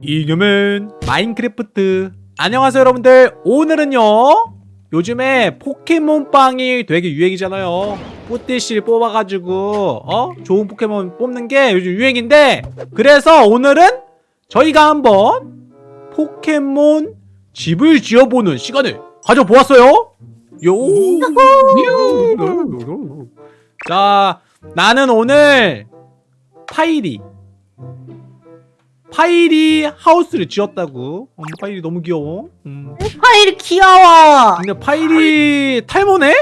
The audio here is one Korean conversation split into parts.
이념은 마인크래프트. 안녕하세요 여러분들. 오늘은요 요즘에 포켓몬빵이 되게 유행이잖아요. 뿌띠실 뽑아가지고 어? 좋은 포켓몬 뽑는 게 요즘 유행인데 그래서 오늘은 저희가 한번 포켓몬 집을 지어보는 시간을 가져보았어요! 요! 자, 나는 오늘 파이리 파이리 하우스를 지었다고. 음, 파이리 너무 귀여워. 음. 파이리 귀여워. 근데 파이리 탈모네?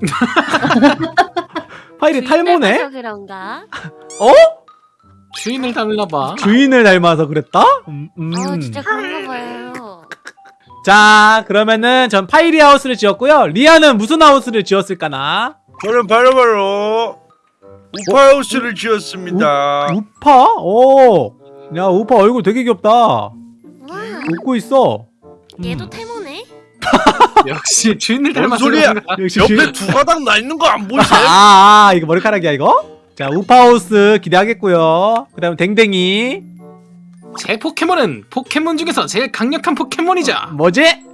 파이리 탈모네? 서 그런가? 어? 주인을 닮나봐 주인을 닮아서 그랬다? 음, 음. 어 진짜 그런가 봐요. 자, 그러면은 전 파이리 하우스를 지었고요. 리아는 무슨 하우스를 지었을까나? 저는 바로바로 우파 하우스를 지었습니다. 우파? 오. 야, 우파 얼굴 되게 귀엽다. 와 웃고 있어. 음. 얘도 태모네? 역시 주인을 뭔 닮아서 소리야? 역시 옆에 주인- 두 가닥 나 있는 거 안 보이세요? 아, 아, 이거 머리카락이야, 이거? 자, 우파하우스 기대하겠고요. 그 다음 댕댕이. 제 포켓몬은 포켓몬 중에서 제일 강력한 포켓몬이죠 뭐지?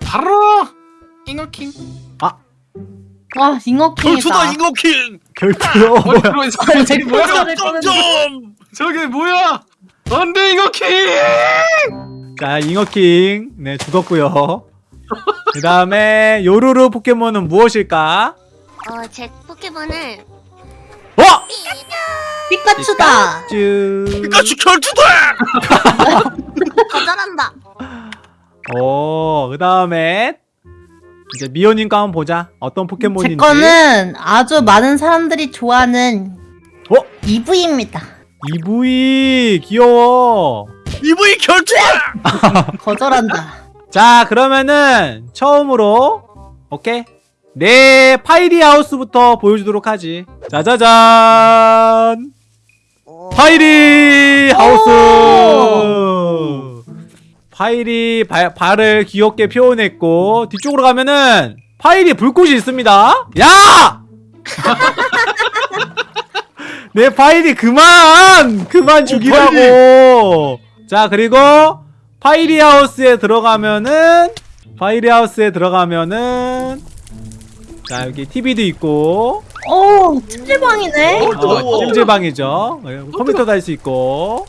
바로 잉어킹 와 잉어킹이다. 결투다 잉어킹! 결투요? 어, 뭐야? 저게 뭐야 안돼 잉어킹 자, 잉어킹. 네, 죽었고요. 그 다음에 요루루 포켓몬은 무엇일까? 어 제 포켓몬은 어! 피카츄다. 쭈. 피카츄 결투다! 거절한다. 오, 그 다음에 이제 미호님과 한번 보자. 어떤 포켓몬인지. 제 거는 아주 많은 사람들이 좋아하는 어? EV입니다. EV 귀여워. 이브이 결투다! 거절한다. 자, 그러면은 처음으로 오케이. 내 파이리 하우스부터 보여주도록 하지. 짜자잔. 파이리 하우스. 파이리 발, 발을 귀엽게 표현했고 뒤쪽으로 가면은 파이리 불꽃이 있습니다. 야! 내 파이리 그만! 그만 죽이라고! 자, 그리고 파이리 하우스에 들어가면은 파이리 하우스에 들어가면은 자, 여기 TV도 있고 오 찜질방이네. 어, 더워. 어, 찜질방이죠. 컴퓨터도 할수 있고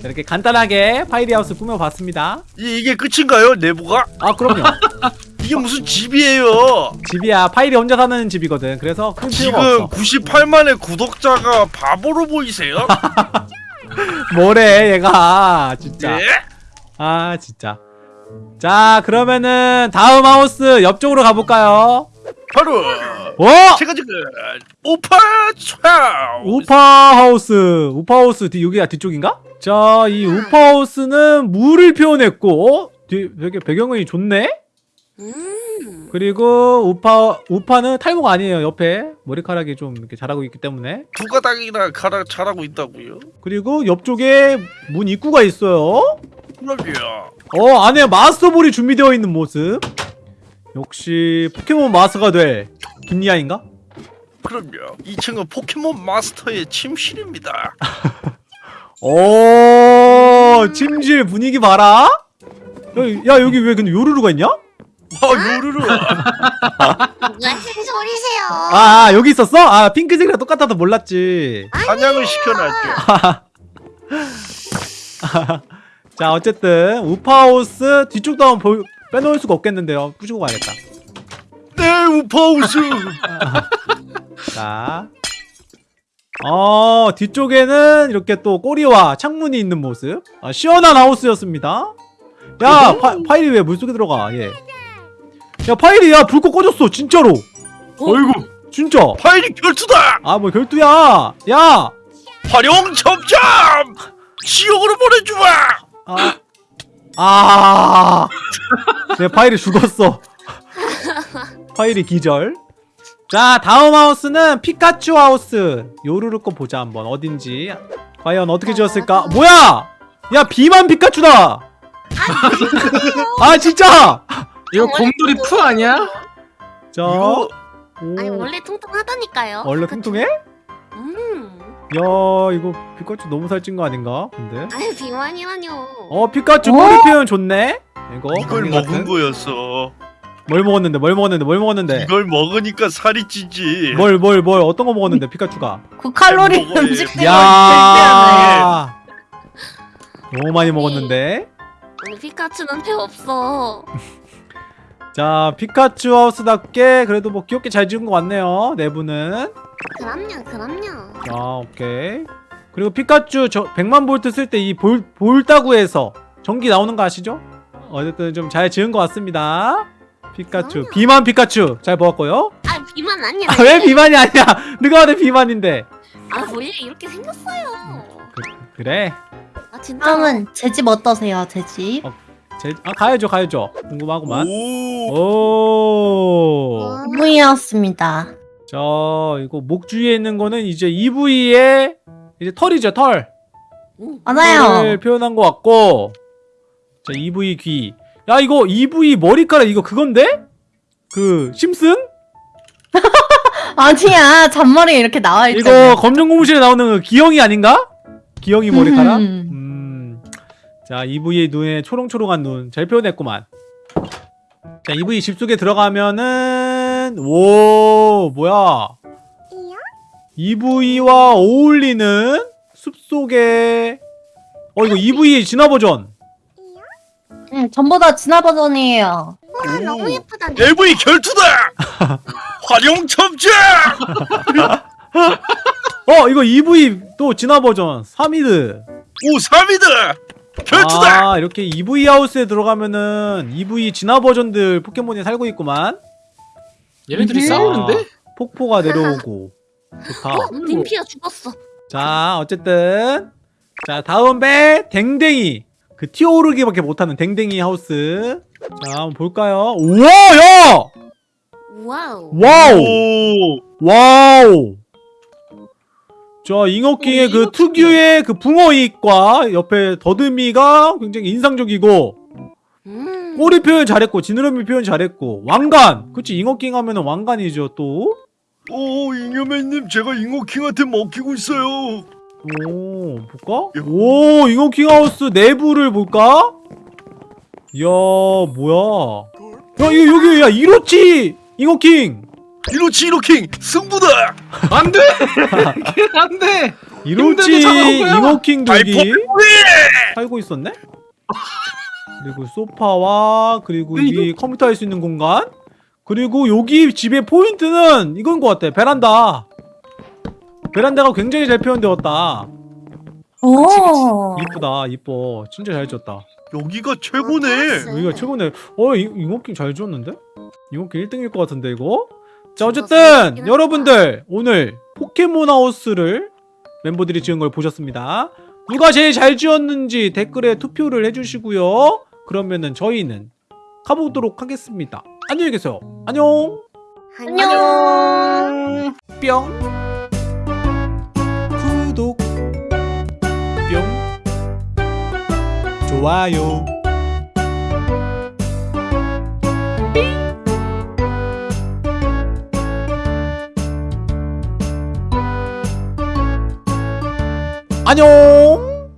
자, 이렇게 간단하게 파이리 하우스 꾸며봤습니다. 이, 이게 끝인가요? 내부가? 아, 그럼요. 이게 무슨 집이에요? 집이야. 파이리 혼자 사는 집이거든. 그래서 큰 필요가 지금 없어. 98만의 구독자가 바보로 보이세요? 뭐래, 얘가. 진짜. 예? 아, 진짜. 자, 그러면은 다음 하우스 옆쪽으로 가볼까요? 바로 어? 제가 지금 우파 하우스. 우파 하우스 뒤 여기가 뒤쪽인가? 자, 이 우파 하우스는 물을 표현했고, 어? 뒤 되게 배경이 좋네. 음. 그리고 우파 우파는 탈모가 아니에요. 옆에 머리카락이 좀 이렇게 자라고 있기 때문에. 두 가닥이나 가락 자라고 있다고요? 그리고 옆쪽에 문 입구가 있어요. 그럼요. 어, 안에 마스터볼이 준비되어 있는 모습. 역시 포켓몬 마스터가 될 김리아인가? 그럼요. 2층은 포켓몬 마스터의 침실입니다. 오, 침실 분위기 봐라. 야, 야, 여기 왜 근데 요루루가 있냐? 아 요르르. 무슨 소리세요? 아, 아, 여기 있었어? 아, 핑크색이랑 똑같아서 몰랐지. 사냥을 시켜놨죠. 자, 어쨌든 우파하우스 뒤쪽도 한번 보, 빼놓을 수가 없겠는데요. 부시고 가야겠다. 네 우파우스. 자. 어, 뒤쪽에는 이렇게 또 꼬리와 창문이 있는 모습. 아, 시원한 하우스였습니다. 야, 파, 파일이 왜 물속에 들어가? 얘. 야, 파일이 야, 불꽃 꺼졌어. 진짜로. 어 이구 진짜. 파이리 결투다. 아, 뭐 결투야. 야. 활용 점점. 지옥으로 보내주마. 아. 아. 내 파일이 죽었어. 파일이 기절. 자, 다음 하우스는 피카츄 하우스. 요루루 거 보자 한번 어딘지. 과연 어떻게 지었을까? 뭐야? 야, 비만 피카츄다. 아, 진짜. 이거 곰돌이 푸 아니야? 자. 이거 오. 아니 원래 통통하다니까요. 원래 그쵸? 통통해? 음. 이거 피카츄 너무 살찐 거 아닌가? 근데 아유 비만이라뇨. 어 피카츄 어? 머리 표현 좋네. 이거 이걸 먹은 같은? 거였어. 뭘 먹었는데? 뭘 먹었는데? 뭘 먹었는데? 이걸 먹으니까 살이 찌지. 뭘 뭘뭘 어떤 거 먹었는데 피카츄가? 고칼로리 음식 야. 야 너무 많이 먹었는데. 오늘 피카츄는 배 없어. 자 피카츄 하우스답게 그래도 뭐 귀엽게 잘 지은 것 같네요 내부는 그럼요 그럼요. 자 오케이 그리고 피카츄 저 100만 볼트 쓸 때 이 볼 볼따구에서 전기 나오는 거 아시죠? 어쨌든 좀 잘 지은 것 같습니다 피카츄 그럼요. 비만 피카츄 잘 보았고요 아 비만 아니야. 아, 왜 비만이 아니야 누가 봐도 비만인데 아 원래 이렇게 생겼어요. 그래 아 진짜. 다음은 제 집 어떠세요 제 집? 어. 제, 아 가야죠 가야죠 궁금하구만 오. 오 어, 무이였습니다 자 이거 목 주위에 있는 거는 이제 EV의 이제 털이죠 털 맞아요 털을 표현한 것 같고 자 EV 귀. 야 이거 EV 머리카락 이거 그건데? 그 심슨? 아니야 잔머리 이렇게 나와 이거 있잖아 검정 고무실에 나오는 그 기영이 아닌가? 기영이 머리카락? 음. 음. 자 EV의 눈에 초롱초롱한 눈 잘 표현했구만. 자 EV 집 속에 들어가면은 오 뭐야? EV와 어울리는 숲 속에 어 이거 EV의 진화 버전. 응 전보다 진화 버전이에요 와 너무 예쁘다. LV 결투다. 활용 첨자. 어 이거 이브이 또 진화 버전 샤미드 오 샤미드다. 결투다. 아 이렇게 이브이 하우스에 들어가면은 이브이 진화 버전들 포켓몬이 살고 있구만 얘네들이 음. 싸우는데? 폭포가 내려오고 좋다 어 님피아 죽었어. 자 어쨌든 자 다음 배 댕댕이 그 튀어오르기밖에 못하는 댕댕이 하우스 자 한번 볼까요 우와 야 Wow. Wow 오. Wow 자 잉어킹의 어, 그. 특유의 그 붕어 입과 옆에 더듬이가 굉장히 인상적이고 음. 꼬리 표현 잘했고 지느러미 표현 잘했고 왕관 그치 잉어킹 하면은 왕관이죠 또 오 잉여맨님 제가 잉어킹한테 먹히고 있어요. 오, 볼까? 오, 잉어킹 하우스 내부를 볼까? 이야, 뭐야. 야, 이거 여기, 야, 이로치! 잉어킹! 이로치 이로킹 승부다. 안돼! 안돼! 이로치 여기 발포 살고 있었네? 그리고 소파와, 그리고 근데 이 컴퓨터 할 수 있는 공간? 그리고 여기 집의 포인트는 이건 것 같아. 베란다. 베란다가 굉장히 잘 표현되었다. 오 이쁘다, 이뻐. 진짜 잘 지었다. 여기가 최고네. 여기가 최고네. 어, 이, 이모킹 잘 지었는데? 이모킹 1등일 것 같은데, 이거? 자, 어쨌든, 여러분들, 오늘 포켓몬 하우스를 멤버들이 지은 걸 보셨습니다. 누가 제일 잘 지었는지 댓글에 투표를 해주시고요. 그러면은 저희는 가보도록 하겠습니다. 안녕히 계세요. 안녕! 안녕. 뿅! 구독! 뿅! 좋아요! 안녕!